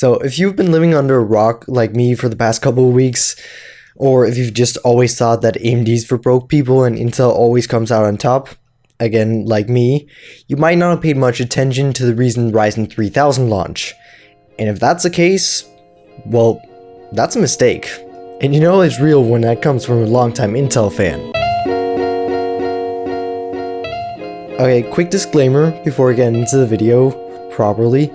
So if you've been living under a rock like me for the past couple of weeks, or if you've just always thought that AMD's for broke people and Intel always comes out on top, again, like me, you might not have paid much attention to the recent Ryzen 3000 launch. And if that's the case, well, that's a mistake. And you know it's real when that comes from a longtime Intel fan. Okay, quick disclaimer before I get into the video properly.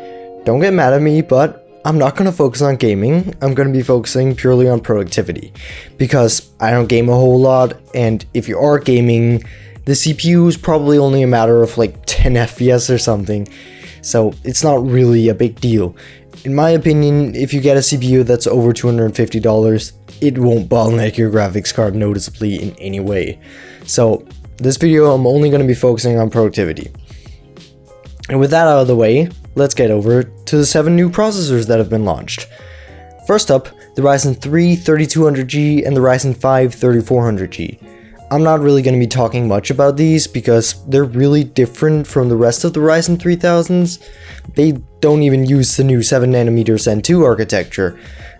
Don't get mad at me, but I'm not going to focus on gaming, I'm going to be focusing purely on productivity. Because I don't game a whole lot, and if you are gaming, the CPU is probably only a matter of like 10 FPS or something. So it's not really a big deal. In my opinion, if you get a CPU that's over $250, it won't bottleneck your graphics card noticeably in any way. So this video, I'm only going to be focusing on productivity. And with that out of the way, let's get over to the 7 new processors that have been launched. First up, the Ryzen 3 3200G and the Ryzen 5 3400G. I'm not really going to be talking much about these because they're really different from the rest of the Ryzen 3000s. They don't even use the new 7nm Zen 2 architecture.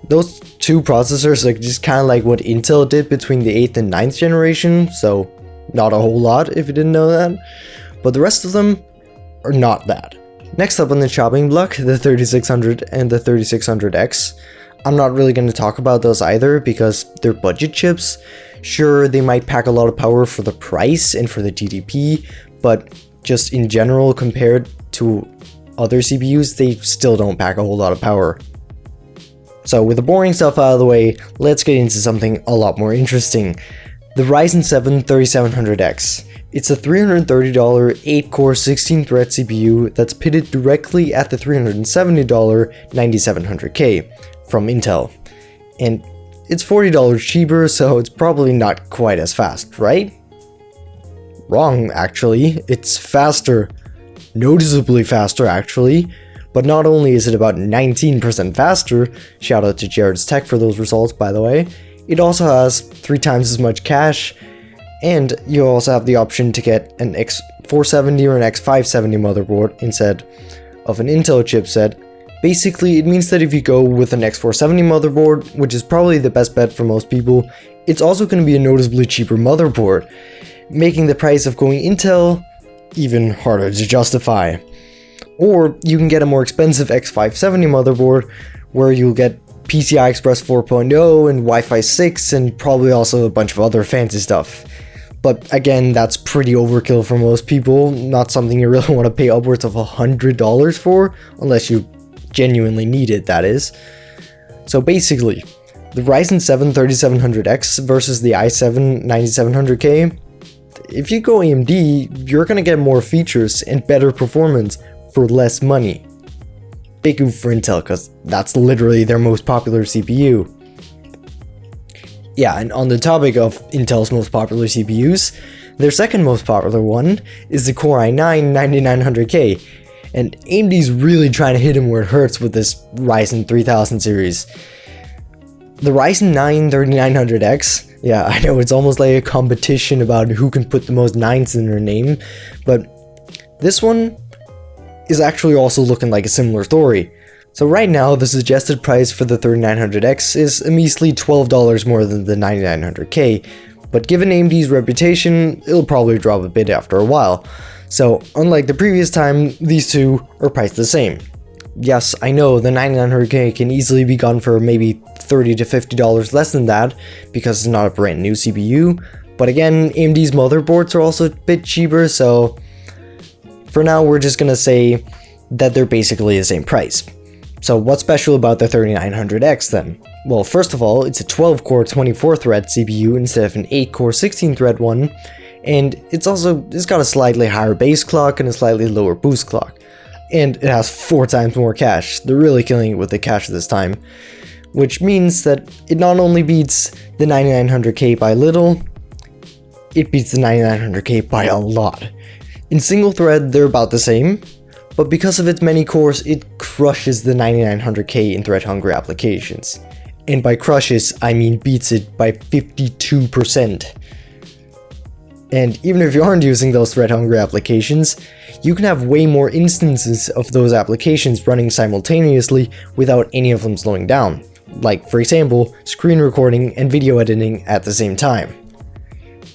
Those two processors are just kind of like what Intel did between the 8th and 9th generation, so not a whole lot if you didn't know that. But the rest of them are not that. Next up on the chopping block, the 3600 and the 3600X. I'm not really going to talk about those either because they're budget chips. Sure, they might pack a lot of power for the price and for the TDP, but just in general compared to other CPUs, they still don't pack a whole lot of power. So with the boring stuff out of the way, let's get into something a lot more interesting. The Ryzen 7 3700X. It's a $330 8-core 16-thread CPU that's pitted directly at the $370 9700K from Intel. And it's $40 cheaper, so it's probably not quite as fast, right? Wrong, actually. It's faster. Noticeably faster, actually. But not only is it about 19% faster, shout out to Jarrod's Tech for those results by the way, it also has 3 times as much cache, and you also have the option to get an X470 or an X570 motherboard instead of an Intel chipset. Basically, it means that if you go with an X470 motherboard, which is probably the best bet for most people, it's also going to be a noticeably cheaper motherboard, making the price of going Intel even harder to justify. Or you can get a more expensive X570 motherboard, where you'll get PCI Express 4.0 and Wi-Fi 6 and probably also a bunch of other fancy stuff. But again, that's pretty overkill for most people, not something you really want to pay upwards of $100 for, unless you genuinely need it, that is. So basically, the Ryzen 7 3700X versus the i7 9700K, if you go AMD, you're gonna get more features and better performance for less money. Big oof for Intel, because that's literally their most popular CPU. Yeah, and on the topic of Intel's most popular CPUs, their second most popular one is the Core i9 9900K, and AMD's really trying to hit him where it hurts with this Ryzen 3000 series. The Ryzen 9 3900X, yeah, I know it's almost like a competition about who can put the most 9s in their name, but this one is actually also looking like a similar story. So right now, the suggested price for the 3900X is a measly $12 more than the 9900K, but given AMD's reputation, it'll probably drop a bit after a while. So unlike the previous time, these two are priced the same. Yes, I know the 9900K can easily be gone for maybe 30 to $50 less than that, because it's not a brand new CPU, but again, AMD's motherboards are also a bit cheaper, so for now we're just gonna say that they're basically the same price. So what's special about the 3900X then? Well, first of all, it's a 12-core 24-thread CPU instead of an 8-core 16-thread one, and it's also it's got a slightly higher base clock and a slightly lower boost clock. And it has 4 times more cache, they're really killing it with the cache this time. Which means that it not only beats the 9900K by little, it beats the 9900K by a lot. In single thread, they're about the same, but because of its many cores, it crushes the 9900K in thread-hungry applications. And by crushes, I mean beats it by 52%. And even if you aren't using those thread hungry applications, you can have way more instances of those applications running simultaneously without any of them slowing down. Like, for example, screen recording and video editing at the same time.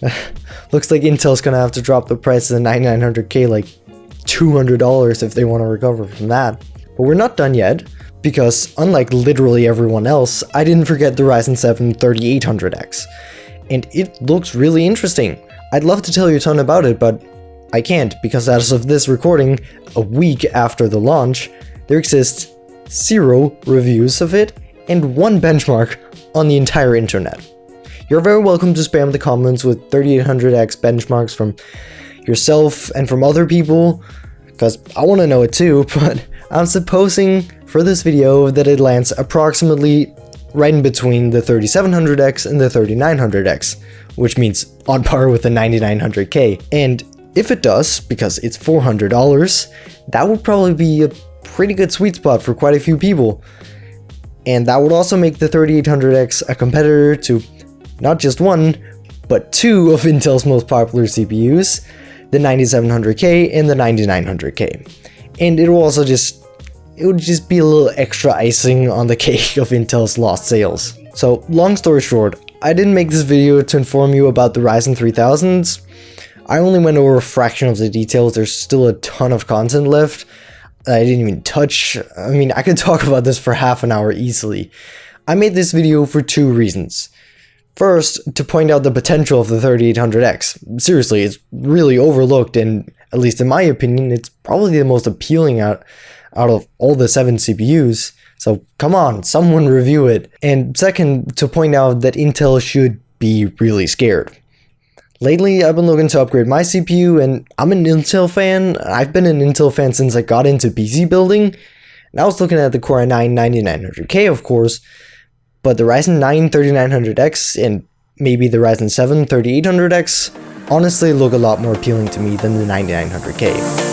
Looks like Intel's gonna have to drop the price of the 9900K like $200 if they want to recover from that. But we're not done yet, because unlike literally everyone else, I didn't forget the Ryzen 7 3800X. And it looks really interesting. I'd love to tell you a ton about it, but I can't because as of this recording, a week after the launch, there exists zero reviews of it and one benchmark on the entire internet. You're very welcome to spam the comments with 3800X benchmarks from yourself and from other people, because I want to know it too, but I'm supposing for this video that it lands approximately right in between the 3700X and the 3900X, which means on par with the 9900K. And if it does, because it's $400, that would probably be a pretty good sweet spot for quite a few people. And that would also make the 3800X a competitor to not just one, but two of Intel's most popular CPUs, the 9700K and the 9900K. And it will also just it would just be a little extra icing on the cake of Intel's lost sales. So long story short, I didn't make this video to inform you about the Ryzen 3000s. I only went over a fraction of the details, there's still a ton of content left. I didn't even touch. I mean, I could talk about this for half an hour easily. I made this video for two reasons. First, to point out the potential of the 3800X. Seriously, it's really overlooked and, at least in my opinion, it's probably the most appealing out, out of all the 7 CPUs. So come on, someone review it. And second, to point out that Intel should be really scared. Lately, I've been looking to upgrade my CPU, and I'm an Intel fan. I've been an Intel fan since I got into PC building. And I was looking at the Core i9 9900K, of course, but the Ryzen 9 3900X and maybe the Ryzen 7 3800X honestly look a lot more appealing to me than the 9900K.